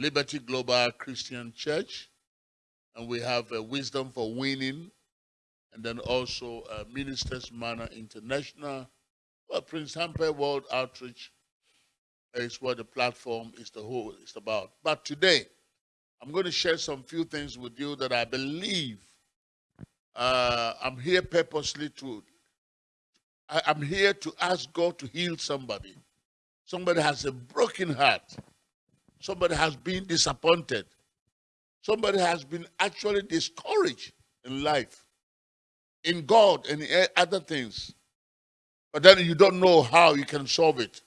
Liberty Global Christian Church, and we have uh, Wisdom for Winning, and then also uh, Ministers Manor International. Well, Prince Hamper World Outreach is what the platform is the whole is about. But today, I'm going to share some few things with you that I believe uh, I'm here purposely to. I'm here to ask God to heal somebody. Somebody has a broken heart. Somebody has been disappointed. Somebody has been actually discouraged in life, in God, and in other things. But then you don't know how you can solve it.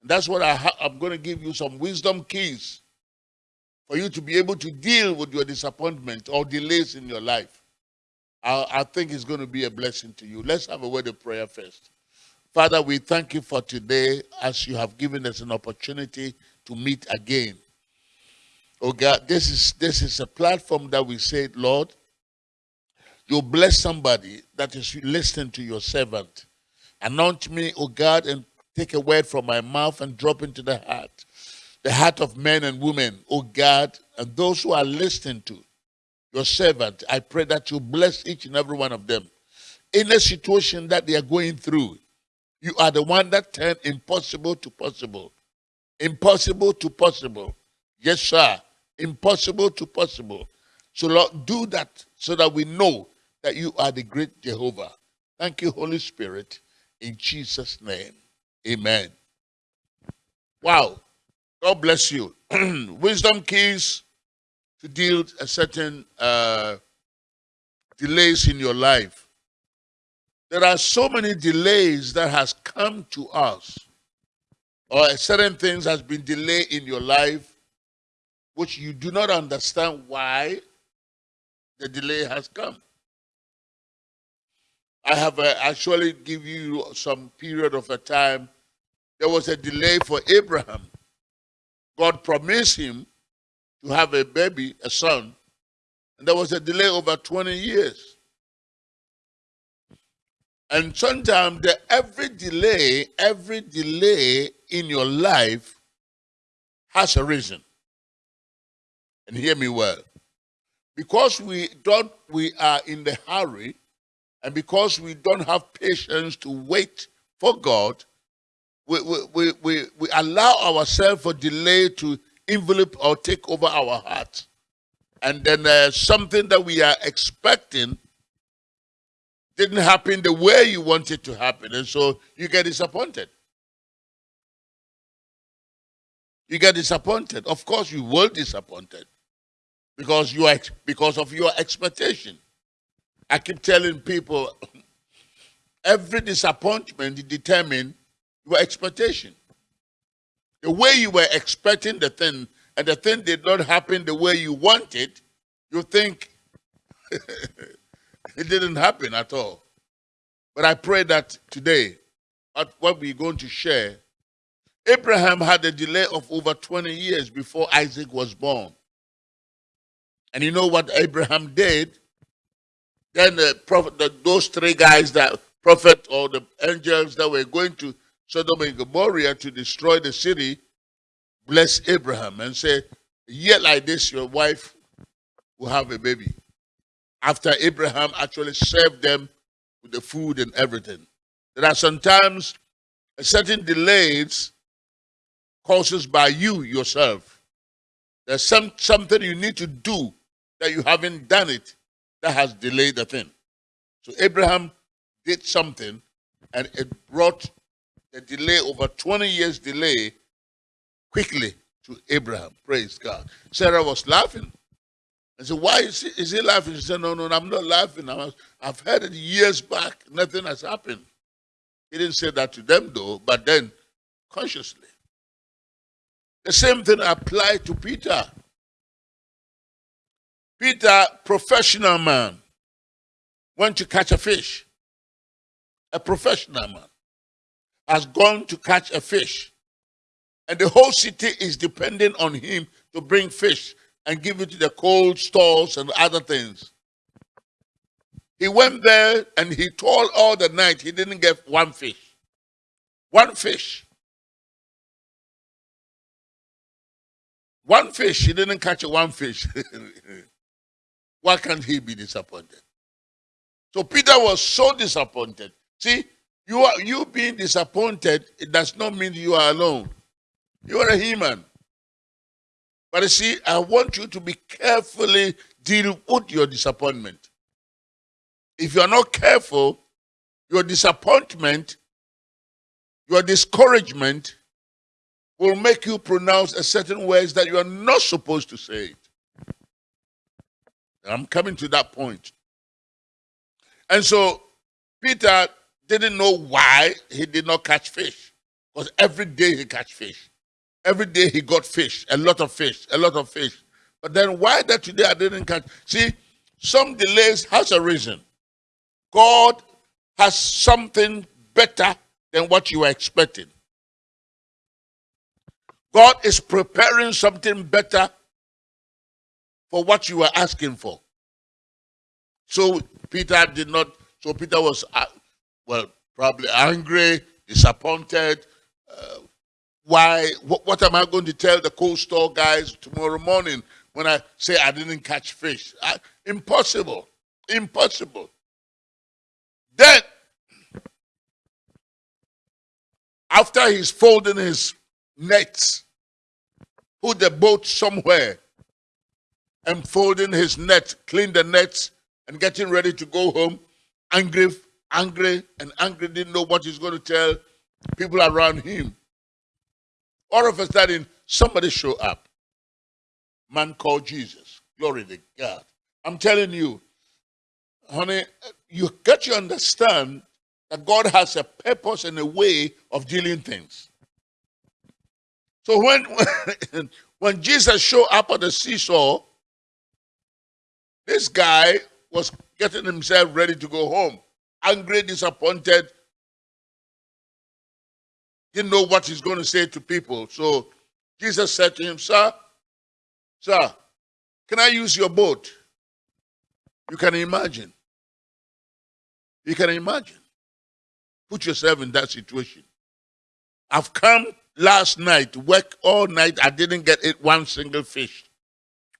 And that's what I I'm going to give you some wisdom keys for you to be able to deal with your disappointment or delays in your life. I, I think it's going to be a blessing to you. Let's have a word of prayer first. Father, we thank you for today as you have given us an opportunity to meet again. Oh God, this is this is a platform that we said, Lord, you bless somebody that is listening to your servant. Anoint me, oh God, and take a word from my mouth and drop into the heart, the heart of men and women, oh God, and those who are listening to your servant. I pray that you bless each and every one of them. In a situation that they are going through, you are the one that turned impossible to possible. Impossible to possible. Yes, sir. Impossible to possible. So, Lord, do that so that we know that you are the great Jehovah. Thank you, Holy Spirit. In Jesus' name. Amen. Wow. God bless you. Wisdom keys to deal a certain uh, delays in your life. There are so many delays that has come to us, or certain things has been delayed in your life, which you do not understand why the delay has come. I have uh, actually give you some period of a time. There was a delay for Abraham. God promised him to have a baby, a son, and there was a delay over 20 years. And sometimes every delay, every delay in your life has a reason. And hear me well. Because we don't we are in the hurry, and because we don't have patience to wait for God, we, we, we, we, allow ourselves for delay to envelop or take over our heart. And then uh, something that we are expecting didn't happen the way you want it to happen. And so you get disappointed. You get disappointed. Of course, you will disappointed because you are because of your expectation. I keep telling people every disappointment determines your expectation. The way you were expecting the thing and the thing did not happen the way you wanted, you think it didn't happen at all. But I pray that today, at what we're going to share, Abraham had a delay of over 20 years before Isaac was born. And you know what Abraham did? Then the prophet, the, those three guys, that prophet or the angels that were going to Sodom and Gomorrah to destroy the city, bless Abraham and say, yet like this, your wife will have a baby. After Abraham actually served them with the food and everything. There are sometimes certain delays causes by you yourself. There's some something you need to do that you haven't done it that has delayed the thing. So Abraham did something and it brought the delay, over 20 years delay, quickly to Abraham. Praise God. Sarah was laughing. I said, why is he, is he laughing? She said, no, no, I'm not laughing. I have heard it years back. Nothing has happened. He didn't say that to them, though, but then consciously. The same thing applied to Peter. Peter, professional man, went to catch a fish. A professional man has gone to catch a fish. And the whole city is depending on him to bring fish and give it to the cold stores and other things. He went there and he told all the night he didn't get one fish. One fish. One fish, he didn't catch one fish. Why can't he be disappointed? So Peter was so disappointed. See, you are you being disappointed, it does not mean you are alone. You are a human. But you see, I want you to be carefully deal with your disappointment. If you are not careful, your disappointment, your discouragement will make you pronounce a certain words that you are not supposed to say it. I'm coming to that point. And so Peter didn't know why he did not catch fish. Because every day he catch fish. Every day he got fish, a lot of fish, a lot of fish. But then why that today I didn't catch? See, some delays has a reason. God has something better than what you were expecting. God is preparing something better for what you were asking for. So Peter did not, so Peter was, uh, well, probably angry, disappointed. Uh, why, what, what, am I going to tell the cold store guys tomorrow morning when I say I didn't catch fish? Uh, impossible, impossible. Then, after he's folding his nets, put the boat somewhere, and folding his net, clean the nets, and getting ready to go home, angry, angry, and angry, didn't know what he's going to tell people around him. All of a sudden, somebody show up. Man called Jesus. Glory to God. I'm telling you, honey, you got to understand that God has a purpose and a way of dealing things. So when when Jesus showed up at the seashore, this guy was getting himself ready to go home, angry, disappointed, didn't know what he's going to say to people. So Jesus said to him, Sir, sir, can I use your boat? You can imagine. You can imagine. Put yourself in that situation. I've come last night, work all night. I didn't get it one single fish.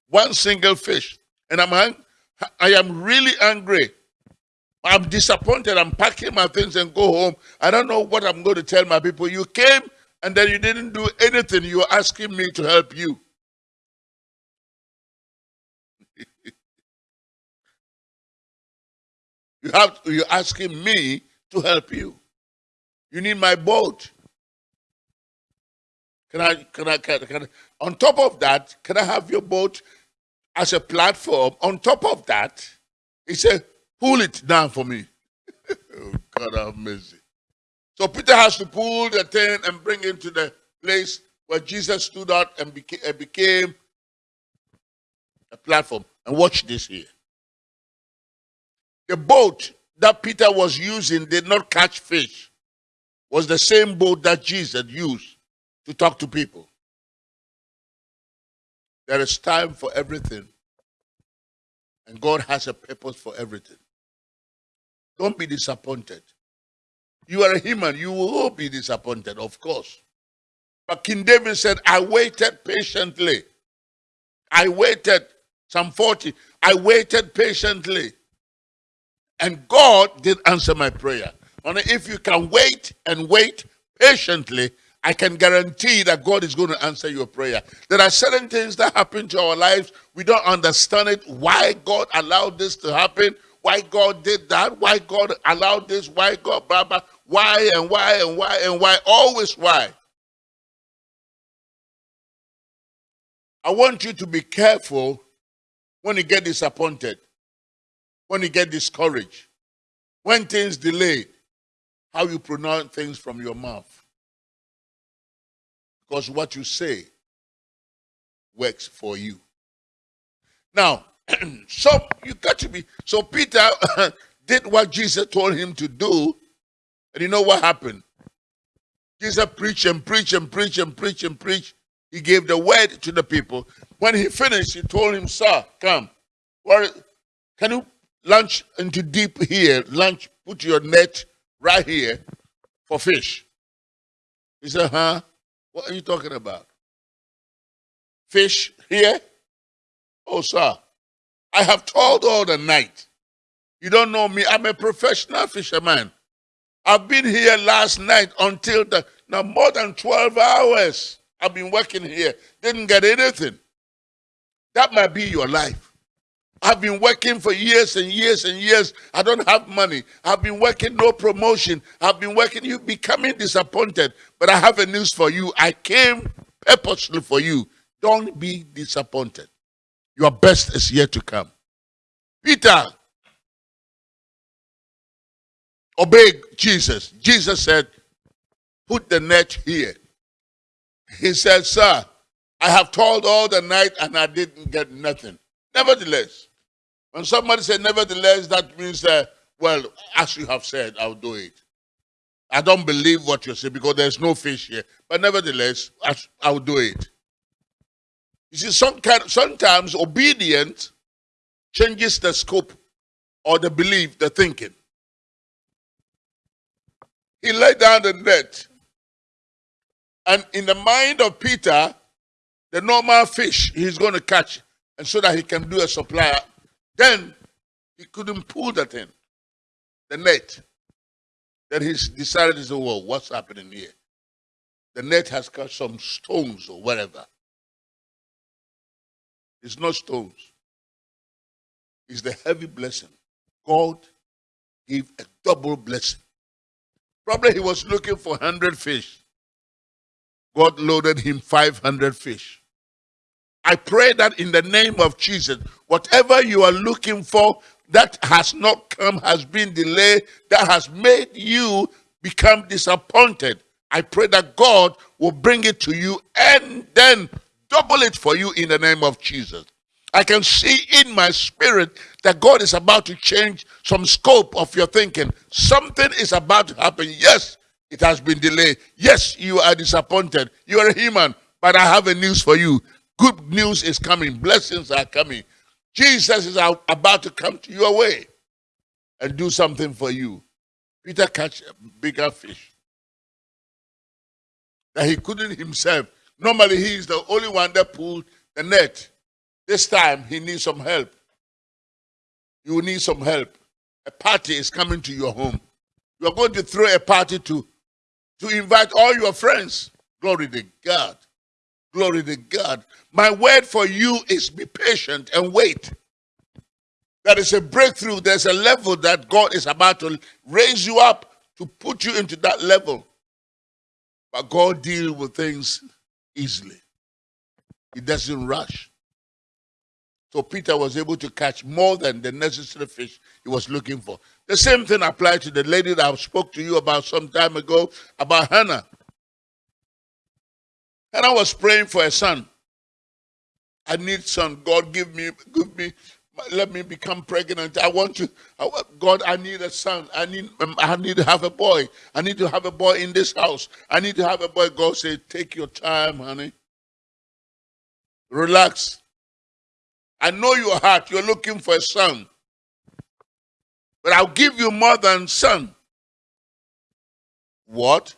One single fish. And I'm I am really angry. I'm disappointed. I'm packing my things and go home. I don't know what I'm going to tell my people. You came and then you didn't do anything. You're asking me to help you. you have you're asking me to help you. You need my boat. Can I, can I, can, can, on top of that, can I have your boat as a platform? On top of that, he said, pull it down for me. oh, God have mercy. So Peter has to pull the thing and bring it to the place where Jesus stood out and became, became a platform. And watch this here. The boat that Peter was using did not catch fish was the same boat that Jesus used to talk to people. There is time for everything, and God has a purpose for everything. Don't be disappointed. You are a human, you will be disappointed, of course. But King David said, I waited patiently. I waited, Psalm 40, I waited patiently. And God did answer my prayer. And if you can wait and wait patiently, I can guarantee that God is going to answer your prayer. There are certain things that happen to our lives. We don't understand it. Why God allowed this to happen? Why God did that? Why God allowed this? Why God, blah, blah. Why and why and why and why? Always why. I want you to be careful when you get disappointed, when you get discouraged, when things delay, how you pronounce things from your mouth. Because what you say works for you. Now, so you got to be, so Peter did what Jesus told him to do, and you know what happened? Jesus preached and preached and preached and preached and preached. He gave the word to the people. When he finished, he told him, Sir, come. Well, can you launch into deep here? Launch, put your net right here for fish. He said, huh? What are you talking about? fish here? Oh, sir, I have toiled all the night. You don't know me. I'm a professional fisherman. I've been here last night until the now more than 12 hours. I've been working here. Didn't get anything. That might be your life. I've been working for years and years and years. I don't have money. I've been working, no promotion. I've been working, you becoming disappointed. But I have a news for you. I came purposely for you. Don't be disappointed. Your best is yet to come. Peter obeyed Jesus. Jesus said, Put the net here. He said, Sir, I have toiled all the night and I didn't get nothing. Nevertheless, when somebody said nevertheless, that means well, as you have said, I'll do it. I don't believe what you say because there's no fish here. But nevertheless, I'll do it. You see, some kind, sometimes obedience changes the scope or the belief, the thinking. He laid down the net. And in the mind of Peter, the normal fish he's going to catch, and so that he can do a supply, then he couldn't pull that in, the net. Then he decided to say, well, what's happening here? The net has got some stones or whatever. It's not stones. It's the heavy blessing. God gave a double blessing. Probably he was looking for 100 fish. God loaded him 500 fish. I pray that in the name of Jesus, whatever you are looking for that has not come, has been delayed, that has made you become disappointed, I pray that God will bring it to you and then double it for you in the name of Jesus. I can see in my spirit that God is about to change some scope of your thinking. Something is about to happen. Yes, it has been delayed. Yes, you are disappointed. You are a human, but I have a news for you. Good news is coming. Blessings are coming. Jesus is about to come to your way and do something for you. Peter catch a bigger fish that he couldn't himself. Normally, he is the only one that pulled the net. This time, he needs some help. You need some help. A party is coming to your home. You are going to throw a party to, to invite all your friends. Glory to God. Glory to God. My word for you is be patient and wait. That is a breakthrough. There's a level that God is about to raise you up to put you into that level. But God deals with things easily. He doesn't rush. So Peter was able to catch more than the necessary fish he was looking for. The same thing applied to the lady that I spoke to you about some time ago, about Hannah. Hannah was praying for a son. I need son. God, give me, give me, let me become pregnant. I want to, God, I need a son. I need, I need to have a boy. I need to have a boy in this house. I need to have a boy. God said, take your time, honey. Relax. I know your heart. You're looking for a son. But I'll give you more than son. What?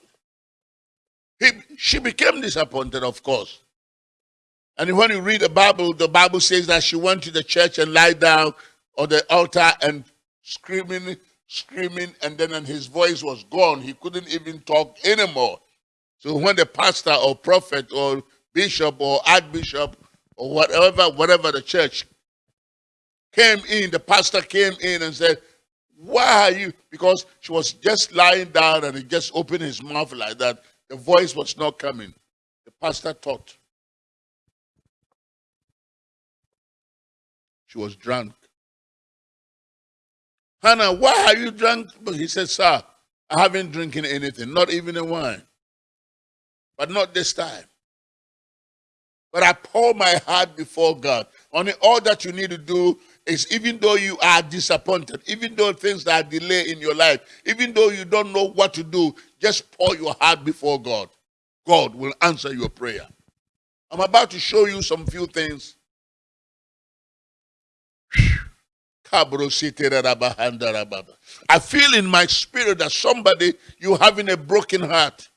He, she became disappointed, of course. And when you read the Bible, the Bible says that she went to the church and lied down on the altar and screaming, screaming, and then and his voice was gone. He couldn't even talk anymore. So when the pastor or prophet or bishop or archbishop or whatever, whatever the church came in, the pastor came in and said, why are you? Because she was just lying down and he just opened his mouth like that. The voice was not coming. The pastor thought she was drunk. Hannah, why are you drunk? He said, Sir, I haven't drinking anything, not even a wine. But not this time. But I pour my heart before God. Only all that you need to do is even though you are disappointed, even though things are delayed in your life, even though you don't know what to do, just pour your heart before God. God will answer your prayer. I'm about to show you some few things. I feel in my spirit that somebody, you having a broken heart.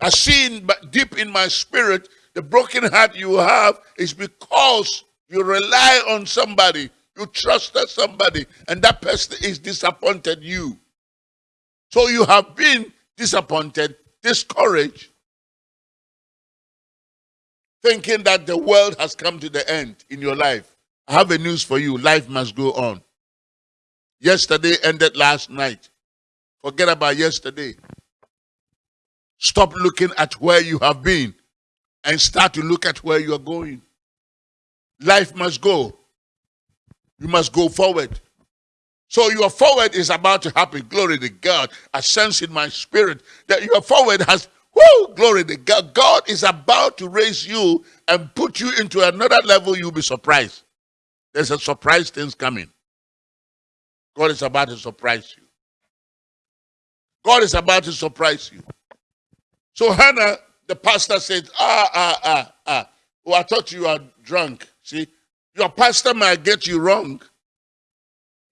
I see in, deep in my spirit, the broken heart you have is because you rely on somebody, you trusted somebody, and that person is disappointed you. So you have been disappointed, discouraged, thinking that the world has come to the end in your life. I have a news for you. Life must go on. Yesterday ended last night. Forget about yesterday. Stop looking at where you have been and start to look at where you are going. Life must go. You must go forward. So your forward is about to happen. Glory to God. I sense in my spirit that your forward has, whoo, glory to God. God is about to raise you and put you into another level. You'll be surprised. There's a surprise things coming. God is about to surprise you. God is about to surprise you. So Hannah, the pastor said, ah, ah, ah, ah. Oh, I thought you are drunk. See, your pastor might get you wrong.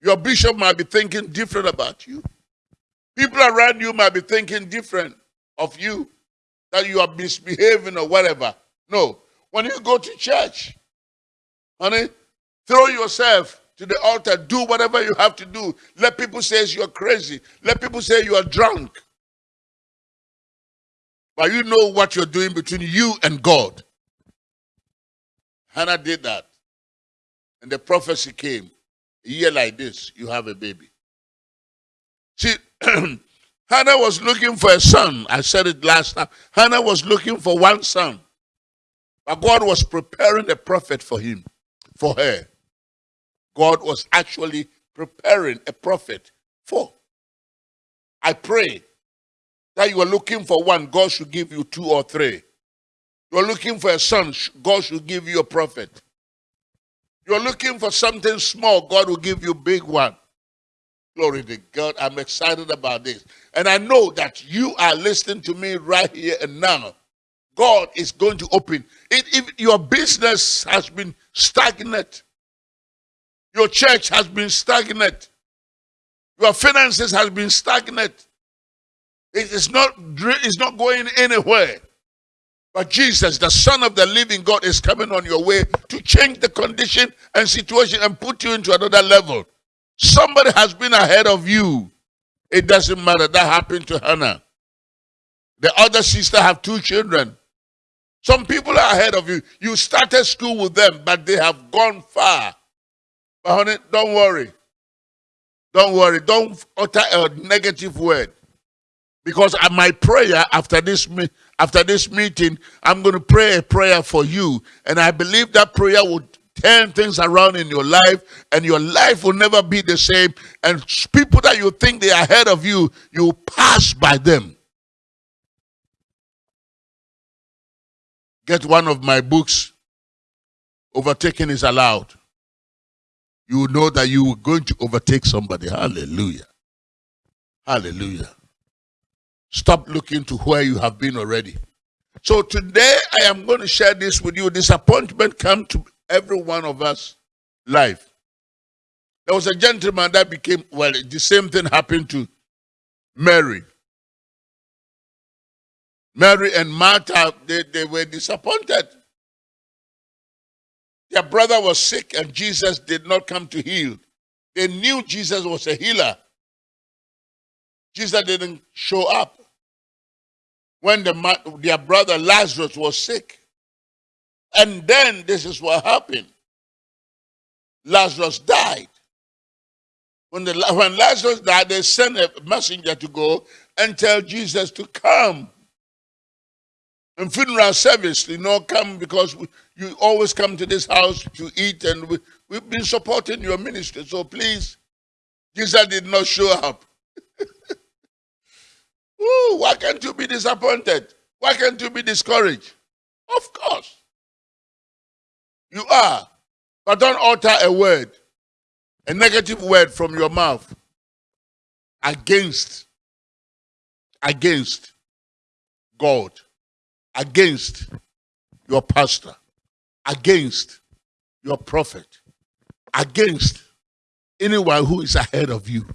Your bishop might be thinking different about you. People around you might be thinking different of you, that you are misbehaving or whatever. No. When you go to church, honey, throw yourself to the altar, do whatever you have to do. Let people say you're crazy. Let people say you are drunk. But you know what you're doing between you and God. Hannah did that. And the prophecy came. A year like this, you have a baby. See, Hannah was looking for a son. I said it last time. Hannah was looking for one son. But God was preparing a prophet for him, for her. God was actually preparing a prophet for. I pray that you are looking for one, God should give you two or three. You're looking for a son, God should give you a prophet. You're looking for something small, God will give you a big one. Glory to God. I'm excited about this. And I know that you are listening to me right here and now. God is going to open. It, if your business has been stagnant, your church has been stagnant, your finances has been stagnant, it is not, it's not going anywhere. But Jesus, the Son of the living God, is coming on your way to change the condition and situation and put you into another level. Somebody has been ahead of you. It doesn't matter. That happened to Hannah. The other sister have two children. Some people are ahead of you. You started school with them, but they have gone far. But honey, don't worry. Don't worry. Don't utter a negative word. Because my prayer after this after this meeting, I'm going to pray a prayer for you. And I believe that prayer will turn things around in your life and your life will never be the same. And people that you think they are ahead of you, you pass by them. Get one of my books, Overtaking is Allowed. You know that you are going to overtake somebody. Hallelujah. Hallelujah. Stop looking to where you have been already. So today I am going to share this with you. Disappointment come to every one of us life. There was a gentleman that became, well, the same thing happened to Mary. Mary and Martha, they, they were disappointed. Their brother was sick and Jesus did not come to heal. They knew Jesus was a healer. Jesus didn't show up when the, their brother Lazarus was sick. And then this is what happened. Lazarus died. When, the, when Lazarus died, they sent a messenger to go and tell Jesus to come. And funeral service, you know, come because we, you always come to this house to eat and we, we've been supporting your ministry. So please, Jesus did not show up. Ooh, why can't you be disappointed? Why can't you be discouraged? Of course. You are. But don't utter a word, a negative word from your mouth against, against God, against your pastor, against your prophet, against anyone who is ahead of you,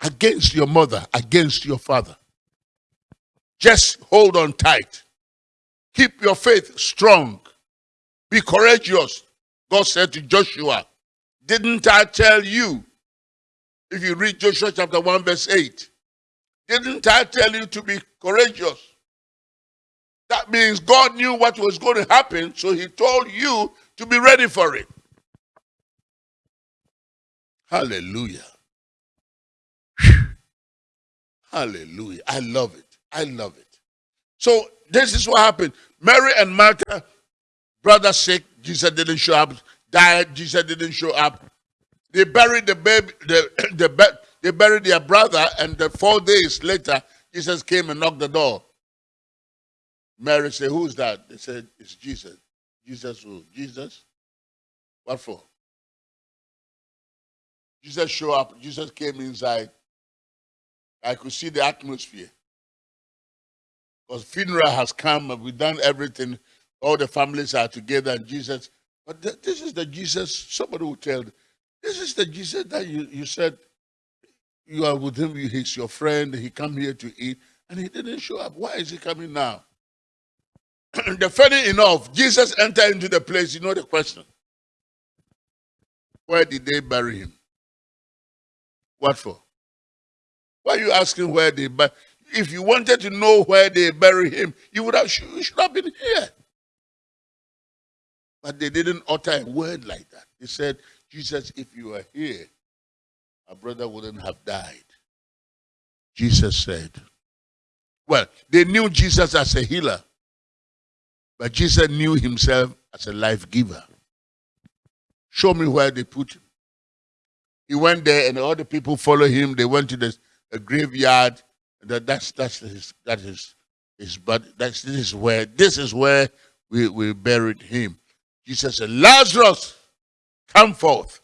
against your mother, against your father. Just hold on tight. Keep your faith strong. Be courageous. God said to Joshua, Didn't I tell you? If you read Joshua chapter 1, verse 8, didn't I tell you to be courageous? That means God knew what was going to happen, so He told you to be ready for it. Hallelujah. Hallelujah. I love it. I love it. So this is what happened. Mary and Martha, brother sick, Jesus didn't show up. Died, Jesus didn't show up. They buried the baby, the, the, they buried their brother, and the four days later, Jesus came and knocked the door. Mary said, Who's that? They said, It's Jesus. Jesus who? Jesus? What for? Jesus showed up. Jesus came inside. I could see the atmosphere. Because funeral has come and we've done everything. All the families are together and Jesus. But th this is the Jesus, somebody will tell, this is the Jesus that you, you said you are with him, he's your friend, he come here to eat, and he didn't show up. Why is he coming now? the funny enough, Jesus entered into the place, you know the question. Where did they bury him? What for? Why are you asking where they bury If you wanted to know where they bury him, you would have you should have been here. But they didn't utter a word like that. They said, Jesus, if you were here, our brother wouldn't have died. Jesus said, well, they knew Jesus as a healer, but Jesus knew himself as a life giver. Show me where they put him. He went there and all the people followed him. They went to the graveyard. That, that's that's his that is his but that's this is where this is where we, we buried him. Jesus said, Lazarus, come forth.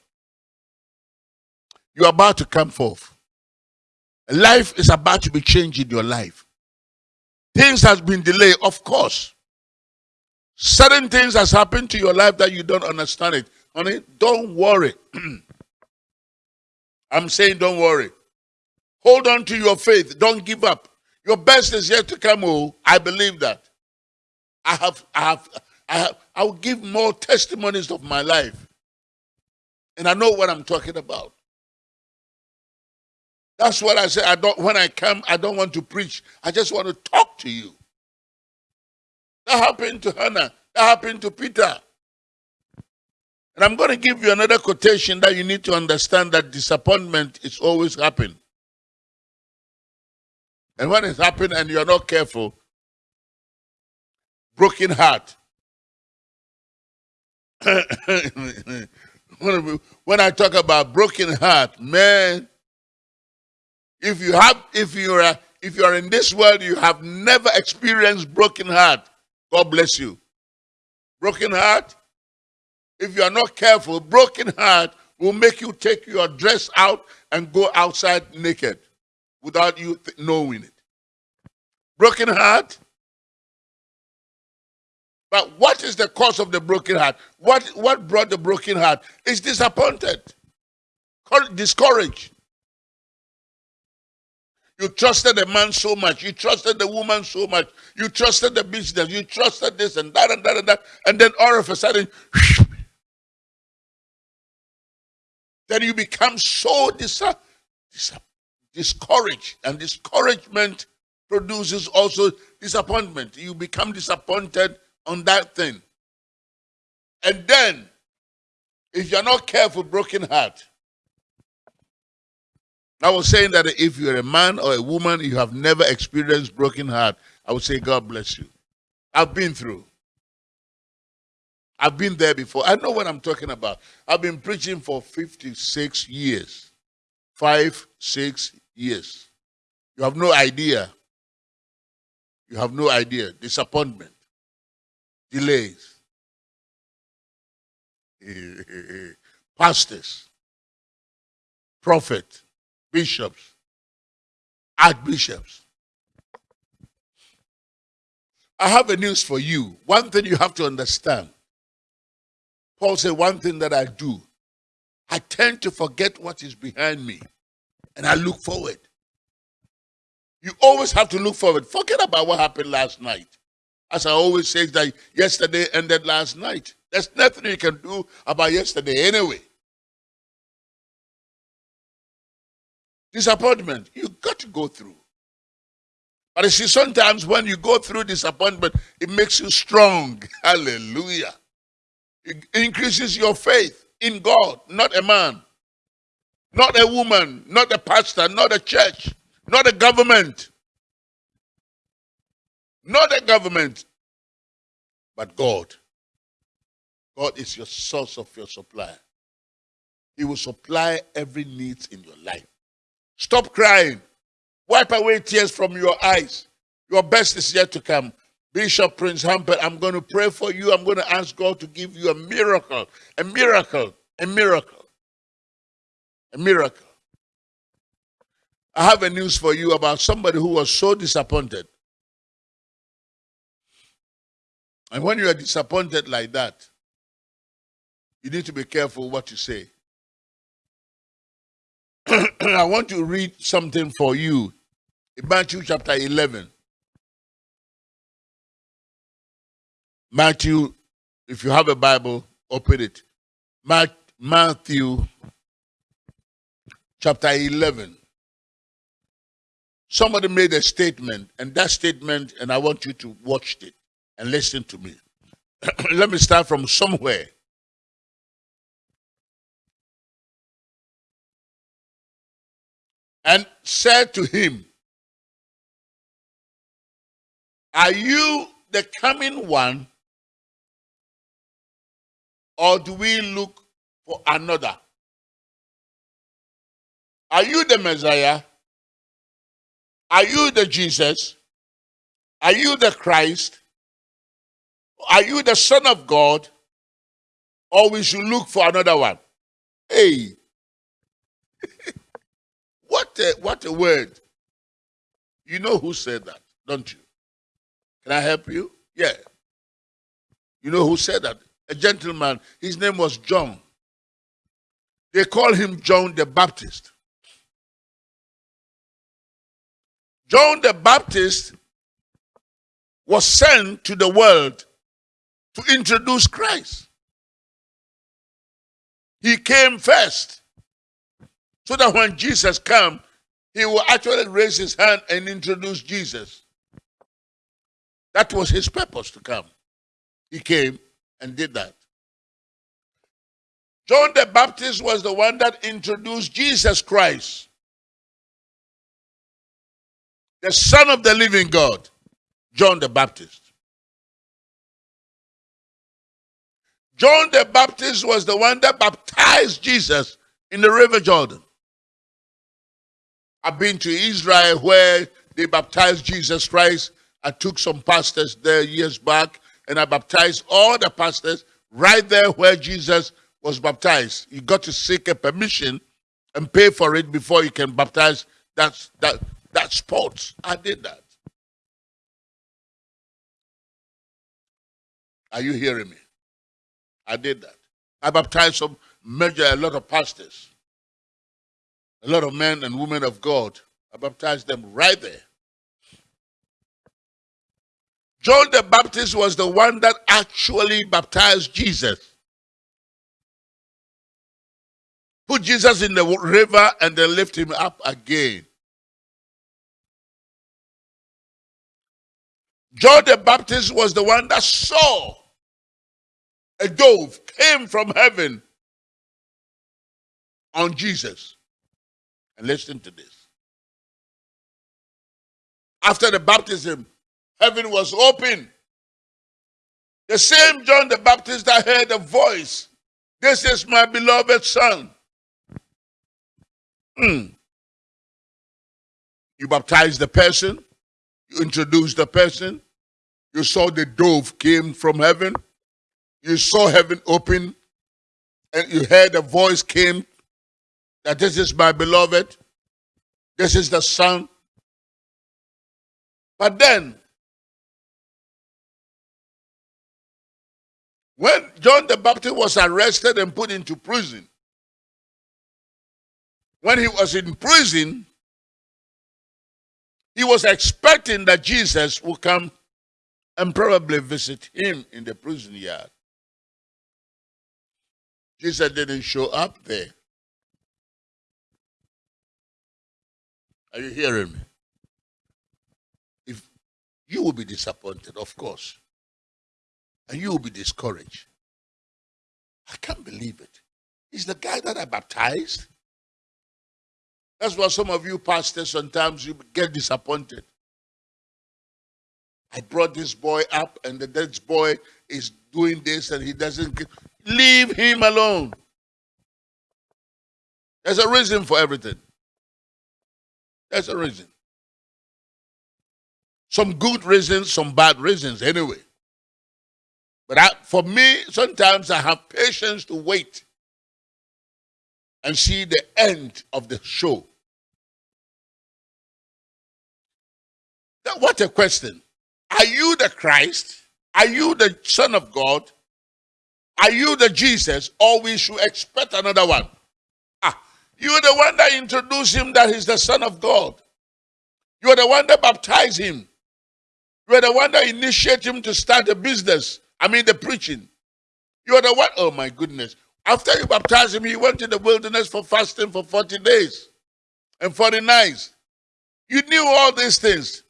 You're about to come forth. Life is about to be changed in your life. Things has been delayed, of course. Certain things has happened to your life that you don't understand it. Honey, don't worry. I'm saying don't worry. Hold on to your faith. Don't give up. Your best is yet to come. Oh, I believe that. I have, I have, I have, I will give more testimonies of my life. And I know what I'm talking about. That's what I say. I don't when I come, I don't want to preach. I just want to talk to you. That happened to Hannah. That happened to Peter. And I'm going to give you another quotation that you need to understand that disappointment is always happening. And when it's happening and you're not careful, broken heart. when I talk about broken heart, man, if you have, if you are, if you are in this world, you have never experienced broken heart. God bless you. Broken heart. If you are not careful, broken heart will make you take your dress out and go outside naked without you knowing it. Broken heart. But what is the cause of the broken heart? What, what brought the broken heart? Is disappointed, discouraged. You trusted the man so much. You trusted the woman so much. You trusted the business. You trusted this and that and that and that. And then all of a sudden, then you become so dis dis discouraged. And discouragement produces also disappointment. You become disappointed on that thing. And then, if you're not careful, broken heart, I was saying that if you're a man or a woman, you have never experienced broken heart, I would say, God bless you. I've been through. I've been there before. I know what I'm talking about. I've been preaching for 56 years. Five, six years. You have no idea. You have no idea. Disappointment. Delays. Pastors. Prophet bishops, archbishops. I have a news for you. One thing you have to understand. Paul said, One thing that I do, I tend to forget what is behind me and I look forward. You always have to look forward. Forget about what happened last night. As I always say, that yesterday ended last night. There's nothing you can do about yesterday anyway. Disappointment, you got to go through. But you see, sometimes when you go through disappointment, it makes you strong. Hallelujah. It increases your faith in God, not a man, not a woman, not a pastor, not a church, not a government. Not a government, but God. God is your source of your supply. He will supply every need in your life. Stop crying. Wipe away tears from your eyes. Your best is yet to come. Bishop Prince Hampel, I'm going to pray for you. I'm going to ask God to give you a miracle, a miracle, a miracle, a miracle. I have a news for you about somebody who was so disappointed. And when you are disappointed like that, you need to be careful what you say. I want to read something for you in Matthew chapter 11. Matthew, if you have a Bible, open it. Matthew chapter 11. Somebody made a statement, and that statement, and I want you to watch it and listen to me. Let me start from somewhere. And said to him, Are you the coming one, or do we look for another? Are you the Messiah? Are you the Jesus? Are you the Christ? Are you the Son of God? Or we should look for another one? Hey, what a, what a word. You know who said that, don't you? Can I help you? Yeah. You know who said that? A gentleman. His name was John. They call him John the Baptist. John the Baptist was sent to the world to introduce Christ. He came first so that when Jesus come, he will actually raise his hand and introduce Jesus. That was his purpose to come. He came and did that. John the Baptist was the one that introduced Jesus Christ the Son of the living God, John the Baptist. John the Baptist was the one that baptized Jesus in the River Jordan. I've been to Israel where they baptized Jesus Christ. I took some pastors there years back and I baptized all the pastors right there where Jesus was baptized. You got to seek a permission and pay for it before you can baptize that, that, that sports. I did that. Are you hearing me? I did that. I baptized some major, a lot of pastors, a lot of men and women of God. I baptized them right there. John the Baptist was the one that actually baptized Jesus. Put Jesus in the river and then lift him up again. John the Baptist was the one that saw a dove came from heaven on Jesus. And listen to this. After the baptism, heaven was open. The same John the Baptist that heard a voice. This is my beloved son. Mm. You baptize the person, you introduce the person. You saw the dove came from heaven. You saw heaven open. And you heard a voice came that this is my beloved. This is the son. But then, when John the Baptist was arrested and put into prison, when he was in prison, he was expecting that Jesus would come and probably visit him in the prison yard. Jesus didn't show up there. Are you hearing me? If you will be disappointed, of course, and you will be discouraged. I can't believe it. He's the guy that I baptized. That's why some of you pastors sometimes you get disappointed. I brought this boy up, and the this boy is doing this, and he doesn't leave him alone. There's a reason for everything. There's a reason. Some good reasons, some bad reasons, anyway. But I, for me, sometimes I have patience to wait and see the end of the show. Now, what a question. Are you the Christ? Are you the Son of God? Are you the Jesus? Or we should expect another one? Ah, you're the one that introduced him that he's the Son of God. You're the one that baptized him. You're the one that initiated him to start the business. I mean, the preaching. You're the one. Oh, my goodness. After you baptized him, he went to the wilderness for fasting for 40 days and 40 nights. You knew all these things.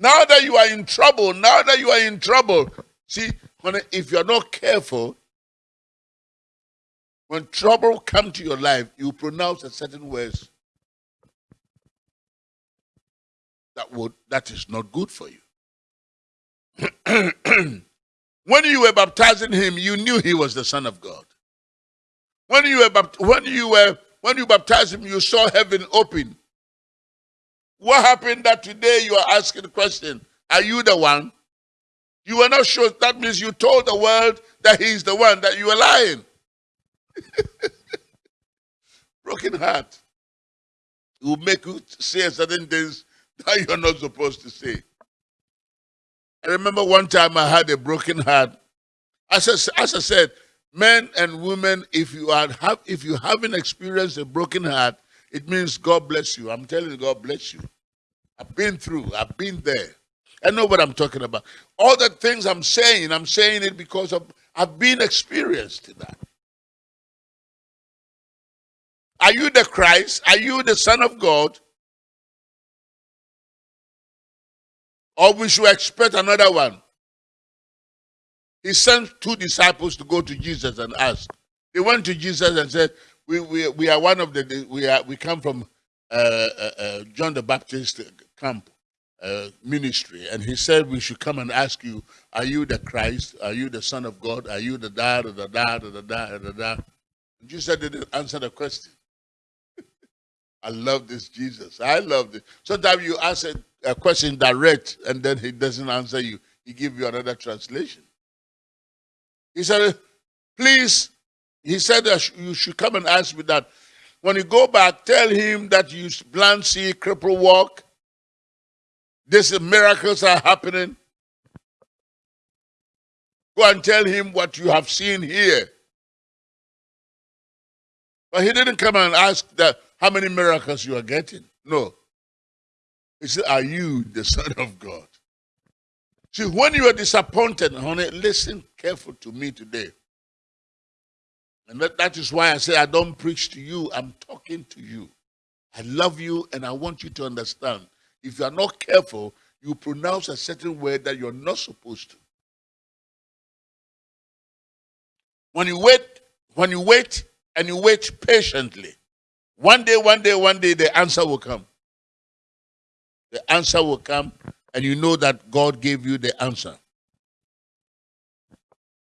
Now that you are in trouble, now that you are in trouble, see, when, if you're not careful, when trouble come to your life, you pronounce a certain words that would that is not good for you. when you were baptizing him, you knew he was the Son of God. When you were when you were when you baptized him, you saw heaven open. What happened that today you are asking the question, are you the one? You were not sure. That means you told the world that he's the one, that you were lying. Broken heart. It will make you say certain things that you're not supposed to say. I remember one time I had a broken heart. As I, as I said, men and women, if you are have if you haven't experienced a broken heart, it means God bless you. I'm telling you, God bless you. I've been through, I've been there. I know what I'm talking about. All the things I'm saying, I'm saying it because of I've been experienced in that. Are you the Christ? Are you the Son of God? Or we should expect another one? He sent two disciples to go to Jesus and ask. They went to Jesus and said, We, we, we are one of the, we, are, we come from uh, uh, uh, John the Baptist camp uh, ministry. And he said, We should come and ask you, Are you the Christ? Are you the Son of God? Are you the da da da da da da da da? Jesus didn't answer the question. I love this Jesus. I love this. Sometimes you ask a, a question direct and then he doesn't answer you. He give you another translation. He said, please, he said that you should come and ask me that. When you go back, tell him that you blind see, cripple walk. These miracles are happening. Go and tell him what you have seen here. But he didn't come and ask that how many miracles you are getting. No. He said, Are you the Son of God? See, when you are disappointed, honey, listen careful to me today. And that, that is why I say I don't preach to you, I'm talking to you. I love you and I want you to understand. If you are not careful, you pronounce a certain word that you're not supposed to. When you wait, when you wait and you wait patiently, one day, one day, one day, the answer will come. The answer will come and you know that God gave you the answer.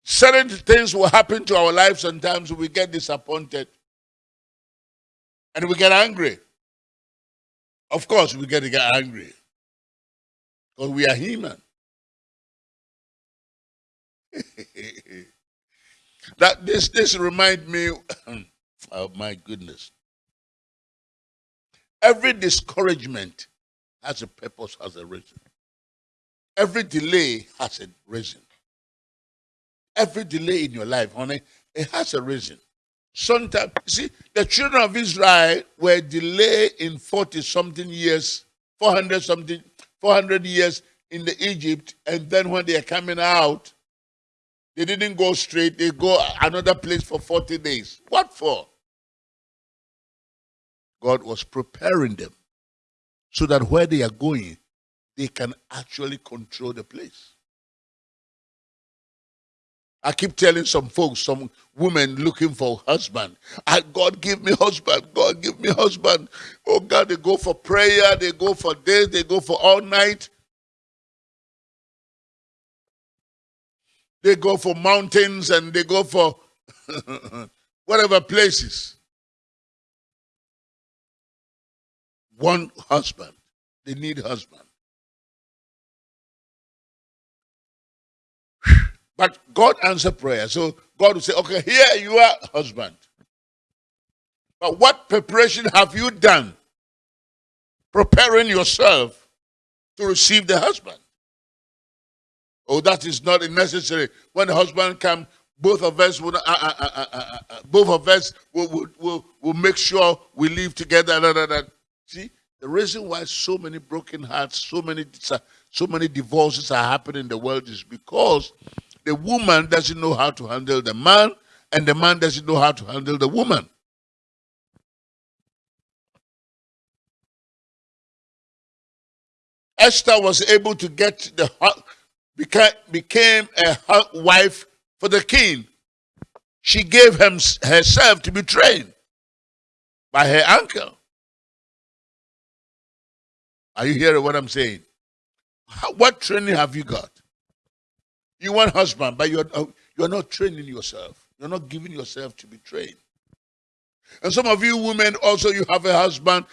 Certain things will happen to our lives sometimes we get disappointed and we get angry. Of course, we get to get angry because we are human. that this this remind me oh my goodness every discouragement has a purpose, has a reason. Every delay has a reason. Every delay in your life, honey, it has a reason. Sometimes, see, the children of Israel were delayed in 40 something years, 400 something, 400 years in the Egypt, and then when they are coming out, they didn't go straight, they go another place for 40 days. What for? God was preparing them so that where they are going, they can actually control the place. I keep telling some folks, some women looking for husband. I, God give me husband. God give me husband. Oh God, they go for prayer. They go for days. They go for all night. They go for mountains and they go for whatever places. One husband. They need husband. But God answered prayer. So God will say, okay, here you are, husband. But what preparation have you done? Preparing yourself to receive the husband. Oh, that is not necessary. When the husband comes, both of us will, uh, uh, uh, uh, uh both of us will, will, will, will, make sure we live together. See, the reason why so many broken hearts, so many, so many divorces are happening in the world is because the woman doesn't know how to handle the man, and the man doesn't know how to handle the woman. Esther was able to get the became a wife for the king. She gave him herself to be trained by her uncle. Are you hearing what I'm saying? what training have you got? You want husband, but you're, uh, you're not training yourself. You're not giving yourself to be trained. And some of you women also, you have a husband.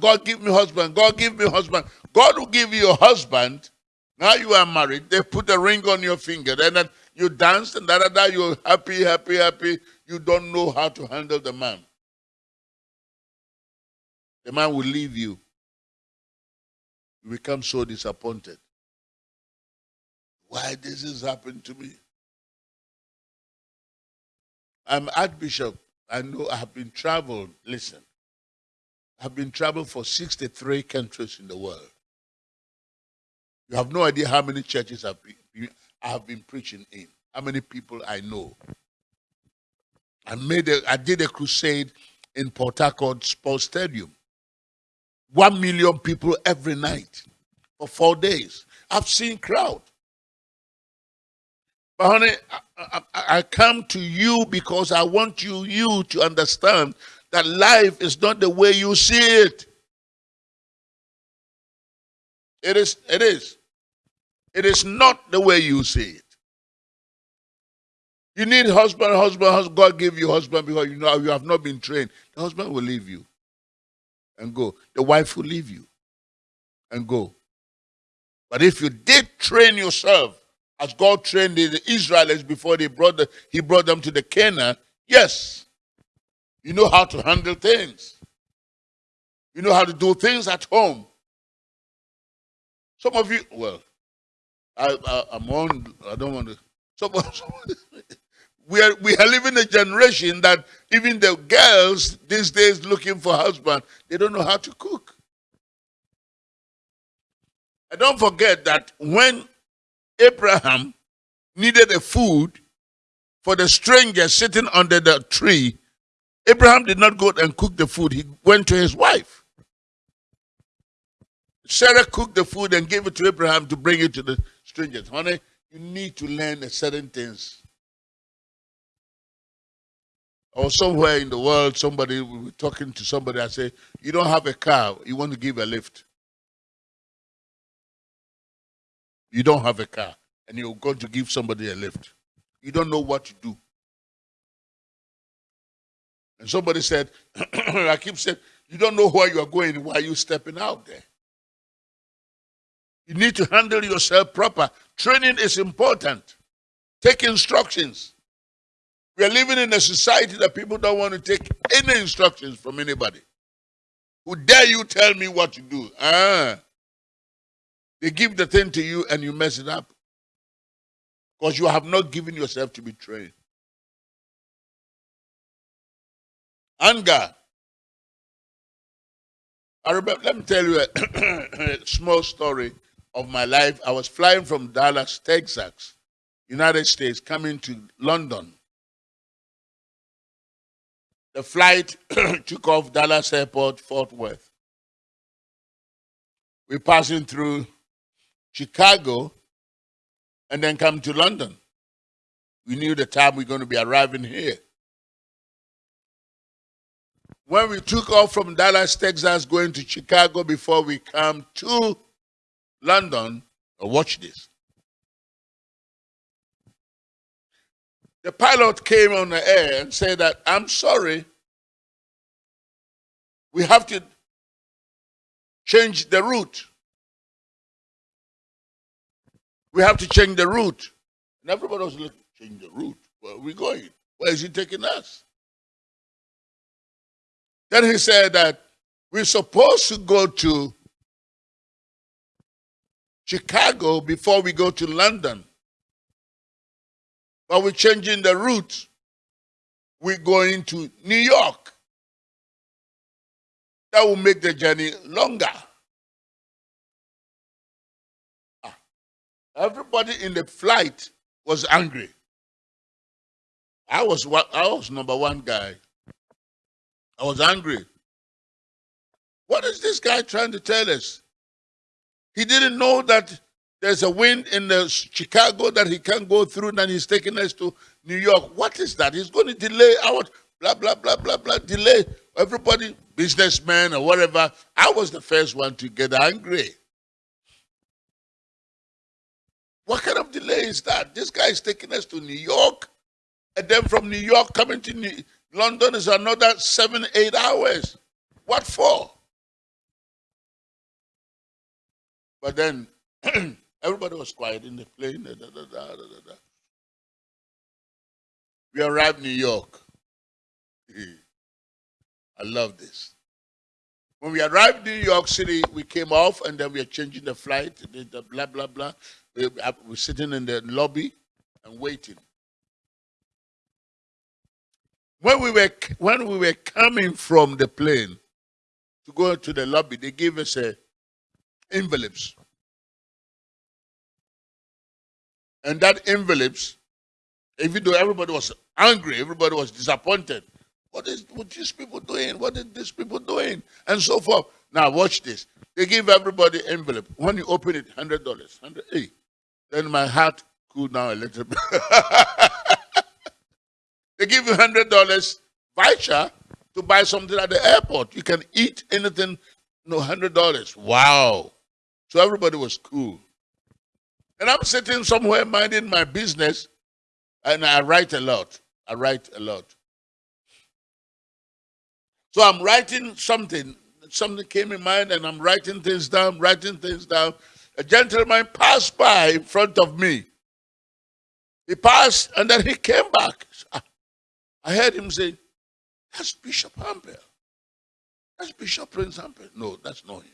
God give me husband. God give me husband. God will give you a husband. Now you are married. They put a ring on your finger. Then you dance and da da da. You're happy, happy, happy. You don't know how to handle the man. The man will leave you. You become so disappointed why this has happened to me. I'm Archbishop. I know I have been traveled. Listen, I've been traveled for 63 countries in the world. You have no idea how many churches I've been, I have been preaching in, how many people I know. I made a, I did a crusade in Port Harcourt Sports Stadium. One million people every night for four days. I've seen crowd. Honey, I, I, I, come to you because I want you, you to understand that life is not the way you see it. It is, it is. It is not the way you see it. You need husband, husband, husband. God give you husband because you know you have not been trained. The husband will leave you and go. The wife will leave you and go. But if you did train yourself as God trained the Israelites before they brought the, he brought them to the Canaan, yes, you know how to handle things. You know how to do things at home. Some of you, well, I, I, am on, I don't want to, some, we are, we are living a generation that even the girls these days looking for husband, they don't know how to cook. And don't forget that when Abraham needed a food for the stranger sitting under the tree, Abraham did not go and cook the food. He went to his wife. Sarah cooked the food and gave it to Abraham to bring it to the strangers. Honey, you need to learn a certain things. Or somewhere in the world, somebody will be talking to somebody. I say, You don't have a car, you want to give a lift. You don't have a car and you're going to give somebody a lift. You don't know what to do. And somebody said, I keep saying, you don't know where you are going. Why are you stepping out there? You need to handle yourself proper. Training is important. Take instructions. We are living in a society that people don't want to take any instructions from anybody. Who dare you tell me what to do? Ah. They give the thing to you and you mess it up. Because you have not given yourself to be trained. Anger. I remember, let me tell you a, small story of my life. I was flying from Dallas, Texas, United States, coming to London. The flight took off Dallas Airport, Fort Worth. We're passing through Chicago and then come to London. We knew the time we are going to be arriving here. When we took off from Dallas, Texas, going to Chicago before we come to London, watch this. The pilot came on the air and said that, I'm sorry, we have to change the route. We have to change the route. And everybody was looking, change the route. Where are we going? Where is he taking us? Then he said that we're supposed to go to Chicago before we go to London. But we're changing the route. We're going to New York. That will make the journey longer. Everybody in the flight was angry. I was I was number one guy. I was angry. What is this guy trying to tell us? He didn't know that there's a wind in the Chicago that he can't go through, and he's taking us to New York. What is that? He's going to delay our blah blah blah blah blah delay everybody, businessmen or whatever. I was the first one to get angry. What kind of delay is that? This guy is taking us to New York, and then from New York coming to New London is another seven, eight hours. What for? But then everybody was quiet in the plane. Da, da, da, we arrived New York. I love this. When we arrived in New York City, we came off and then we are changing the flight, the blah, blah, blah. We, we're sitting in the lobby and waiting. When we were when we were coming from the plane to go to the lobby, they gave us a envelopes. And that envelopes, even though everybody was angry, everybody was disappointed. What is what these people doing? What are these people doing? And so forth. Now watch this. They give everybody envelope. When you open it, hundred dollars. Hundred hey. Then my heart cooled down a little bit. They give you hundred dollars voucher to buy something at the airport. You can eat anything, no hundred dollars. Wow. So everybody was cool. And I'm sitting somewhere minding my business, and I write a lot. I write a lot. So I'm writing something. Something came in mind, and I'm writing things down, writing things down. A gentleman passed by in front of me. He passed, and then he came back. I heard him say, That's Bishop Hampel. That's Bishop Prince Hampel. No, that's not him.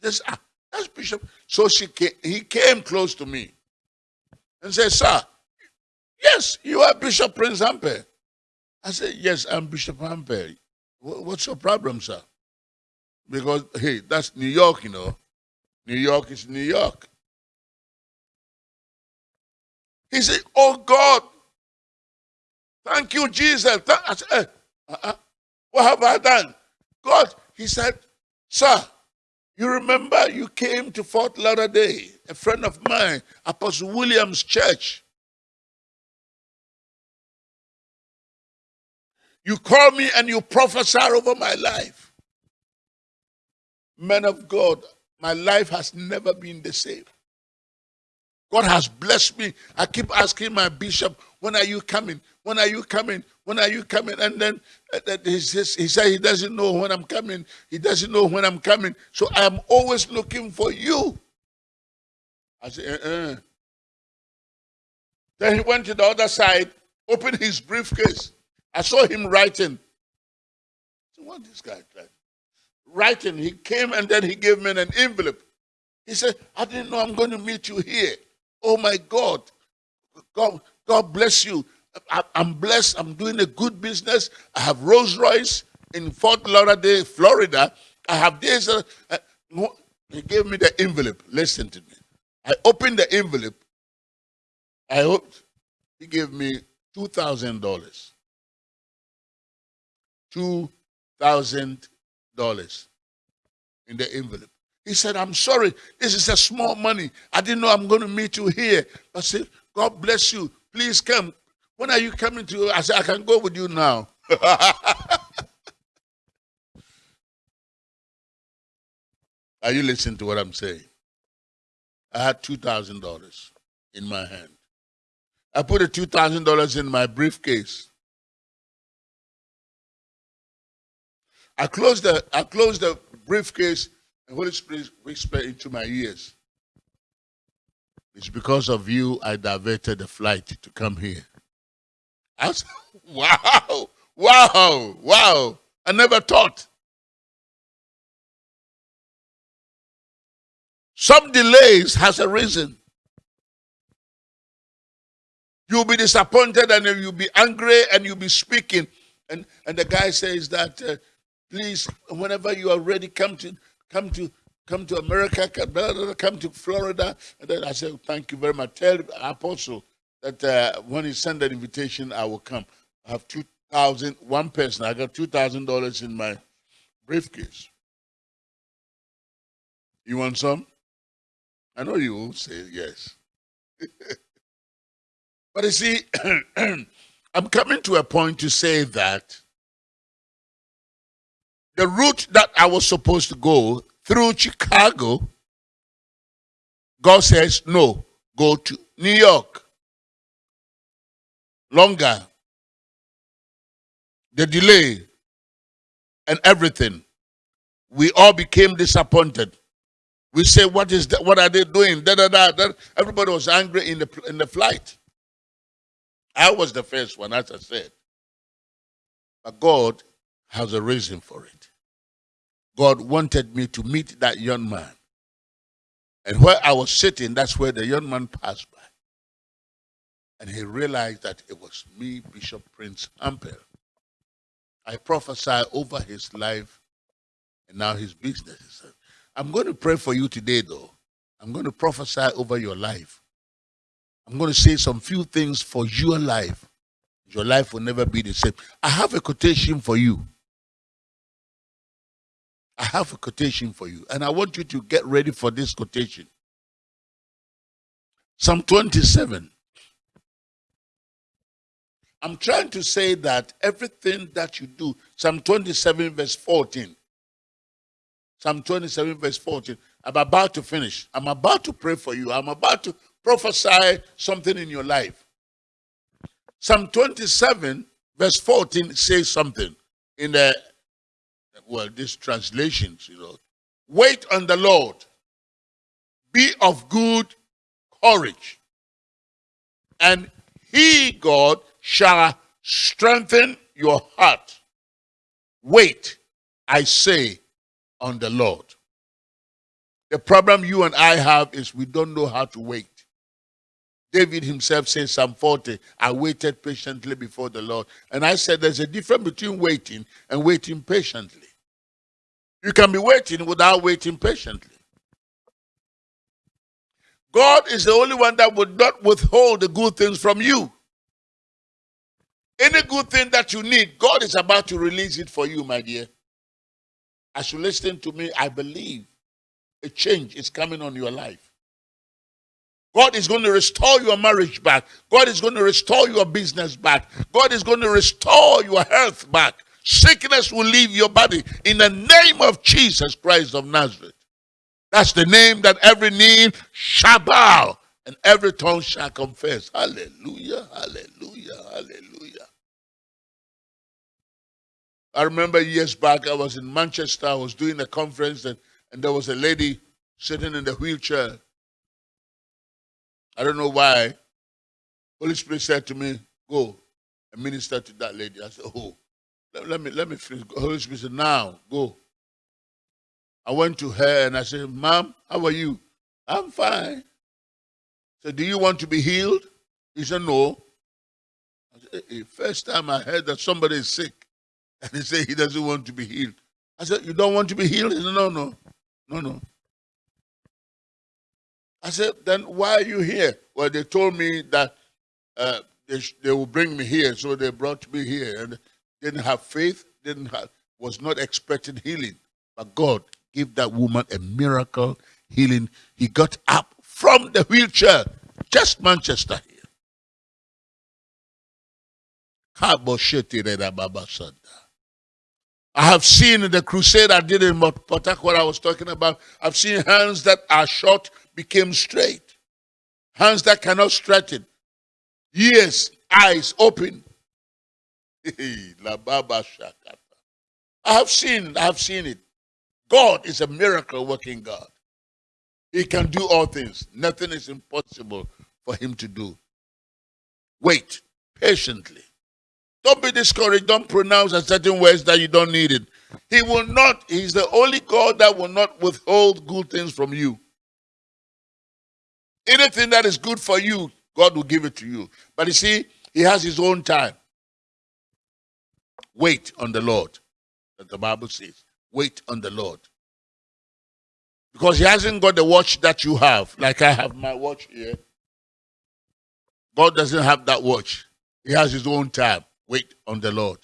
That's, ah, that's Bishop. So she came, he came close to me and said, Sir, yes, you are Bishop Prince Hampel. I said, Yes, I'm Bishop Hampel. What's your problem, sir? Because, hey, that's New York, you know. New York is New York. He said, Oh God, Thank you, Jesus. I said, uh -uh. What have I done? God, he said, Sir, you remember you came to Fort Lauderdale, a friend of mine, Apostle Williams Church. You call me and you prophesy over my life. Man of God, my life has never been the same. God has blessed me. I keep asking my bishop, when are you coming? When are you coming? When are you coming? And then uh, he, says, he said he doesn't know when I'm coming. He doesn't know when I'm coming. So I'm always looking for you. I said, uh-uh. Then he went to the other side, opened his briefcase. I saw him writing. So what this guy tried? Writing. He came and then he gave me an envelope. He said, I didn't know I'm going to meet you here. Oh my God. God, God bless you. I, am blessed. I'm doing a good business. I have Rolls Royce in Fort Lauderdale, Florida. I have this. Uh, uh, he gave me the envelope. Listen to me. I opened the envelope. I hoped he gave me two thousand dollars. In the envelope. He said, I'm sorry, this is a small money. I didn't know I'm going to meet you here. I said, God bless you. Please come. When are you coming to? I said, I can go with you now. are you listening to what I'm saying? I had $2,000 in my hand. I put the $2,000 in my briefcase. I closed the I closed the briefcase and Holy Spirit whispered into my ears. It's because of you I diverted the flight to come here. I said, wow, wow, wow. I never thought. Some delays has a reason. You'll be disappointed and you'll be angry and you'll be speaking. And, and the guy says that, uh, please, whenever you are ready, come to, come to, come to America, come to Florida. And then I said, thank you very much. Tell apostle that uh, when he send that invitation, I will come. I have two thousand one person. I got $2,000 in my briefcase. You want some? I know you will say yes. but you see, I'm coming to a point to say that the route that I was supposed to go through Chicago, God says, no, go to New York. Longer. The delay and everything. We all became disappointed. We say, what is that? What are they doing? Da, da, da, da. Everybody was angry in the, in the flight. I was the first one, as I said. But God has a reason for it. God wanted me to meet that young man. And where I was sitting, that's where the young man passed by. And he realized that it was me, Bishop Prince Hampel. I prophesied over his life and now his business. I'm going to pray for you today, though. I'm going to prophesy over your life. I'm going to say some few things for your life. Your life will never be the same. I have a quotation for you. I have a quotation for you, and I want you to get ready for this quotation. Psalm 27. I'm trying to say that everything that you do, Psalm 27, verse 14, Psalm 27, verse 14. I'm about to finish. I'm about to pray for you. I'm about to prophesy something in your life. Psalm 27, verse 14 says something in the, well, these translations, you know. Wait on the Lord. Be of good courage. And he, God, shall strengthen your heart. Wait, I say, on the Lord. The problem you and I have is we don't know how to wait. David himself says, Psalm 40, I waited patiently before the Lord. And I said there's a difference between waiting and waiting patiently. You can be waiting without waiting patiently. God is the only one that would not withhold the good things from you. Any good thing that you need, God is about to release it for you, my dear. As you listen to me, I believe a change is coming on your life. God is going to restore your marriage back. God is going to restore your business back. God is going to restore your health back. Sickness will leave your body in the name of Jesus Christ of Nazareth. That's the name that every knee shall bow and every tongue shall confess. Hallelujah, hallelujah, hallelujah. I remember years back, I was in Manchester, I was doing a conference, and, and there was a lady sitting in the wheelchair. I don't know why. Holy Spirit said to me, Go and minister to that lady. I said, Oh, let, let me let me finish. Holy Spirit said, Now go. I went to her and I said, Mom, how are you? I'm fine. So, do you want to be healed? He said, No. Said, hey, first time I heard that somebody is sick. And he said he doesn't want to be healed. I said, You don't want to be healed? He said, No, no, no, no. I said, then why are you here? Well, they told me that uh, they, they will bring me here, so they brought me here. And didn't have faith, didn't have, was not expecting healing. But God gave that woman a miracle healing. He got up from the wheelchair, just Manchester here. I have seen the crusade I did in Port what I was talking about. I've seen hands that are short became straight. Hands that cannot straighten. Ears, eyes open. I have seen, I have seen it. God is a miracle working God. He can do all things. Nothing is impossible for him to do. Wait patiently. Don't be discouraged. Don't pronounce a certain words that you don't need it. He will not, he's the only God that will not withhold good things from you. Anything that is good for you, God will give it to you. But you see, he has his own time. Wait on the Lord, that the Bible says. Wait on the Lord. Because he hasn't got the watch that you have, like I have my watch here. God doesn't have that watch. He has his own time. Wait on the Lord.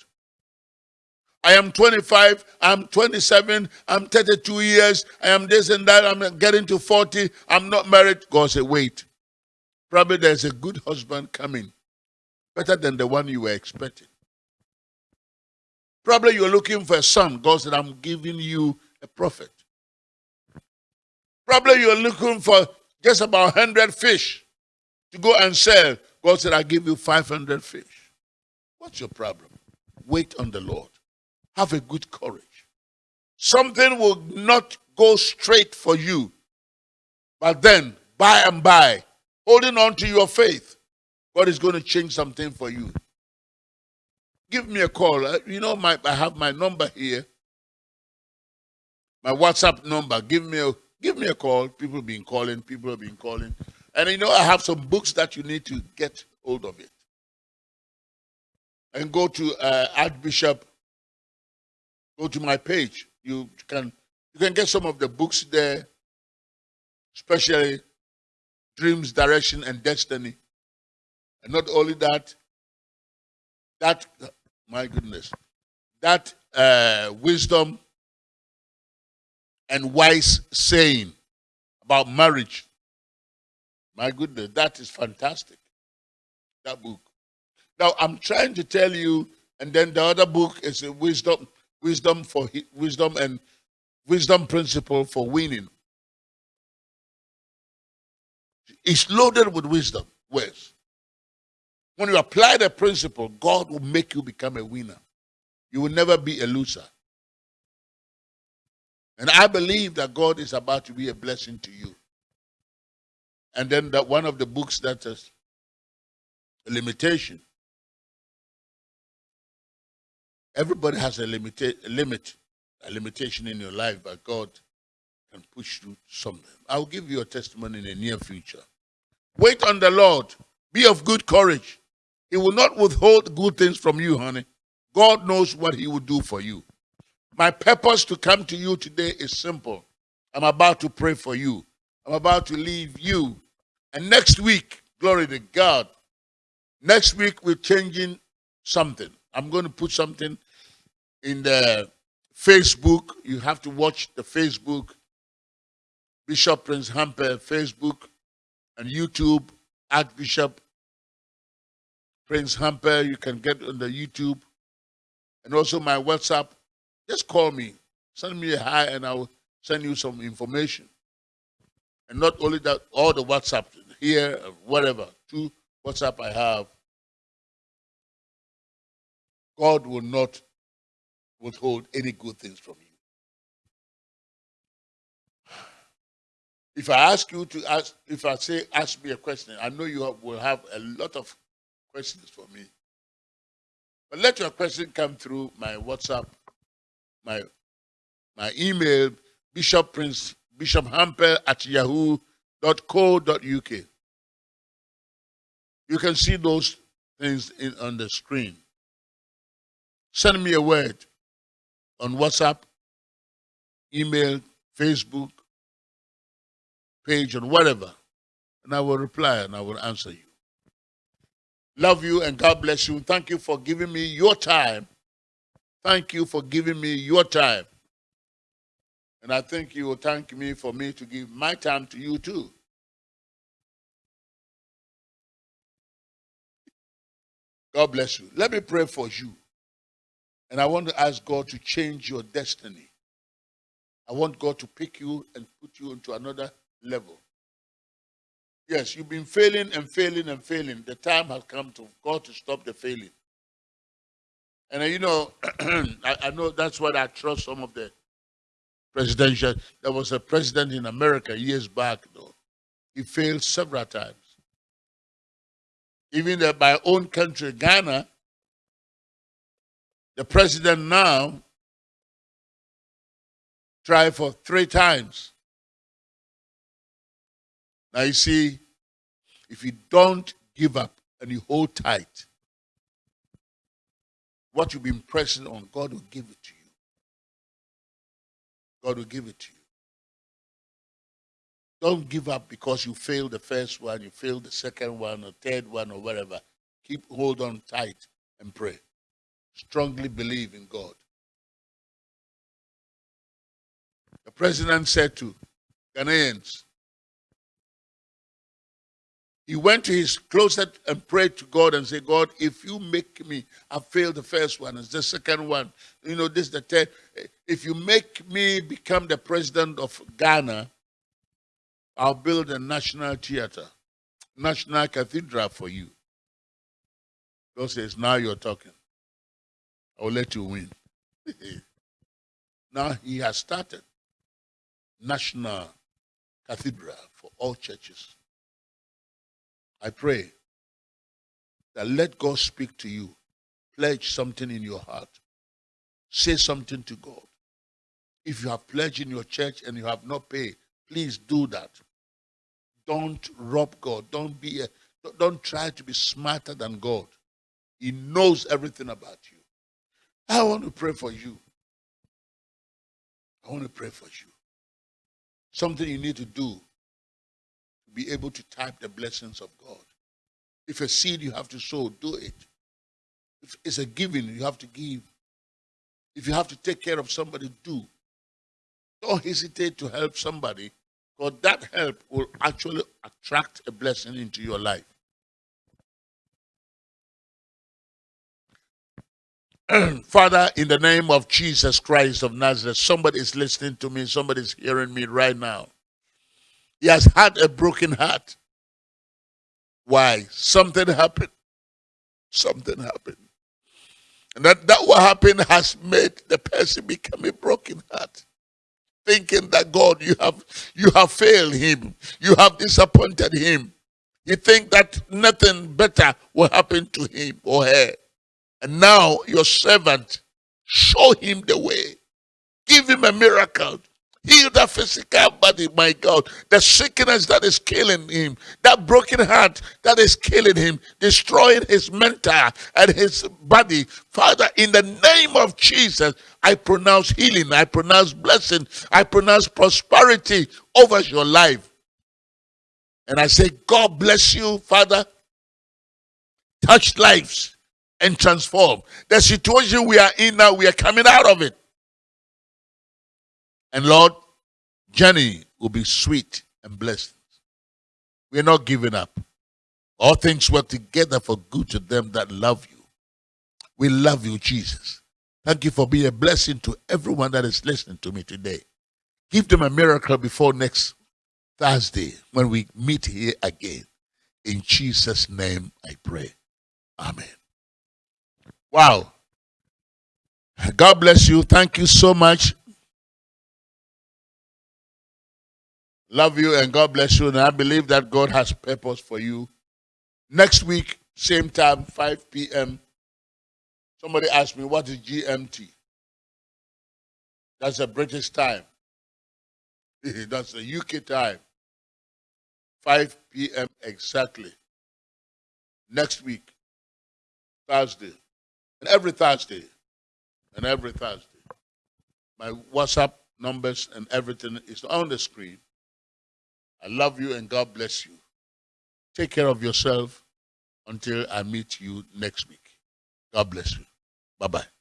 I am 25, I'm 27, I'm 32 years, I am this and that, I'm getting to 40, I'm not married. God said, wait. Probably there's a good husband coming, better than the one you were expecting. Probably you're looking for a son. God said, I'm giving you a prophet. Probably you're looking for just about 100 fish to go and sell. God said, I give you 500 fish. What's your problem? Wait on the Lord. Have a good courage. Something will not go straight for you. But then, by and by, holding on to your faith, God is going to change something for you. Give me a call. Uh, you know, my I have my number here. My WhatsApp number. Give me a give me a call. People have been calling. People have been calling. And you know, I have some books that you need to get hold of it. And go to uh, Archbishop go to my page. You can you can get some of the books there, especially Dreams, Direction, and Destiny. And not only that, that my goodness, that uh, wisdom and wise saying about marriage. My goodness, that is fantastic. That book. Now I'm trying to tell you, and then the other book is a wisdom wisdom for wisdom and wisdom principle for winning. It's loaded with wisdom. Where's? When you apply the principle, God will make you become a winner. You will never be a loser. And I believe that God is about to be a blessing to you. And then that one of the books that is a limitation Everybody has a, limita- a limit, a limitation in your life, but God can push through something. I'll give you a testimony in the near future. Wait on the Lord. Be of good courage. He will not withhold good things from you, honey. God knows what He will do for you. My purpose to come to you today is simple. I'm about to pray for you. I'm about to leave you. And next week, glory to God, next week we're changing something. I'm going to put something in the Facebook. You have to watch the Facebook, Bishop Prince Hamper Facebook, and YouTube, Archbishop Prince Hamper. You can get on the YouTube. And also my WhatsApp. Just call me. Send me a hi and I'll send you some information. And not only that, all the WhatsApp here, whatever, two WhatsApp I have God will not withhold any good things from you. If I ask you to ask, if I say, ask me a question, I know you will have a lot of questions for me. But let your question come through my WhatsApp, my my email, Bishop Prince, Bishop Hamper at yahoo.co.uk. You can see those things in, on the screen. Send me a word on WhatsApp, email, Facebook, page, or whatever. and I will reply and I will answer you. Love you and God bless you. Thank you for giving me your time. Thank you for giving me your time. And I think you will thank me for me to give my time to you too. God bless you. Let me pray for you. And I want to ask God to change your destiny. I want God to pick you and put you into another level. Yes, you've been failing and failing and failing. The time has come to God to stop the failing. And uh, you know, I, I, know that's what I trust some of the presidential. There was a president in America years back, though. He failed several times. Even in my own country, Ghana, the president now tried for three times. Now you see, if you don't give up and you hold tight, what you've been pressing on, God will give it to you. God will give it to you. Don't give up because you failed the first one, you failed the second one, or third one, or whatever. Keep hold on tight and pray. Strongly believe in God. The president said to Ghanaians, he went to his closet and prayed to God and said, God, if you make me, I failed the first one, it's the second one, you know, this is the third. If you make me become the president of Ghana, I'll build a national theater, national cathedral for you. God says, now you're talking. I'll let you win. now he has started national cathedral for all churches. I pray that let God speak to you. Pledge something in your heart. Say something to God. If you have pledged in your church and you have not paid, please do that. Don't rob God. Don't be a, don't try to be smarter than God. He knows everything about you. I want to pray for you. I want to pray for you. Something you need to do be able to type the blessings of God. If a seed you have to sow, do it. If it's a giving, you have to give. If you have to take care of somebody, do. Don't hesitate to help somebody, because that help will actually attract a blessing into your life. Father, in the name of Jesus Christ of Nazareth, somebody is listening to me, somebody is hearing me right now. He has had a broken heart. Why? Something happened. Something happened. And that, that what happened has made the person become a broken heart. Thinking that God, you have you have failed him, you have disappointed him. You think that nothing better will happen to him or her. And now your servant, show him the way. Give him a miracle. Heal that physical body, my God. The sickness that is killing him, that broken heart that is killing him, destroying his mental and his body. Father, in the name of Jesus, I pronounce healing, I pronounce blessing, I pronounce prosperity over your life. And I say, God bless you, Father. Touch lives and transform. The situation we are in now, we are coming out of it. And Lord, journey will be sweet and blessed. We're not giving up. All things work together for good to them that love you. We love you, Jesus. Thank you for being a blessing to everyone that is listening to me today. Give them a miracle before next Thursday when we meet here again. In Jesus' name I pray. Amen. Wow. God bless you. Thank you so much. Love you and God bless you. And I believe that God has purpose for you. Next week, same time, 5 p.m. Somebody asked me, what is GMT? That's a British time. That's a UK time. 5 p.m. exactly. Next week, Thursday. And every Thursday. And every Thursday. My WhatsApp numbers and everything is on the screen. I love you and God bless you. Take care of yourself until I meet you next week. God bless you. Bye bye.